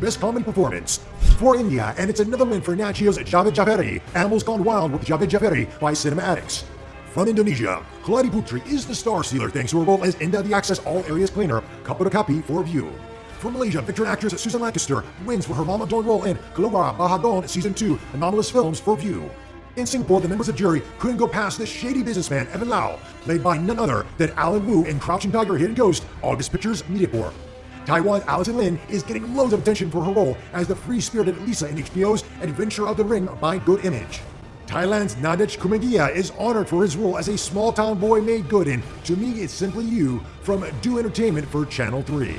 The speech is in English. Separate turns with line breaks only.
Best Common Performance. For India, and it's another win for Nat Geo's Javed Jaferi, Animals Gone Wild with Javed Jaferi by Cinematics. From Indonesia, Keladi Putri is the star sealer thanks to her role as Inda the Access All Areas Cleaner, Kapura for Viu. From Malaysia, veteran actress Susan Lancaster wins for her Mama role in Keluar Bahadon Season 2 Anomalous Films for Viu. In Singapore, the members of jury couldn't go past the shady businessman Evan Lau, played by none other than Alan Wu in Crouching Tiger, Hidden Ghost, August Pictures Media Corp. Taiwan's Allison Lin is getting loads of attention for her role as the free-spirited Lisa in HBO's Adventure of the Ring by Good Image. Thailand's Nadech Kugimiya is honored for his role as a small-town boy made good in To Me It's Simply You from Do Entertainment for Channel 3.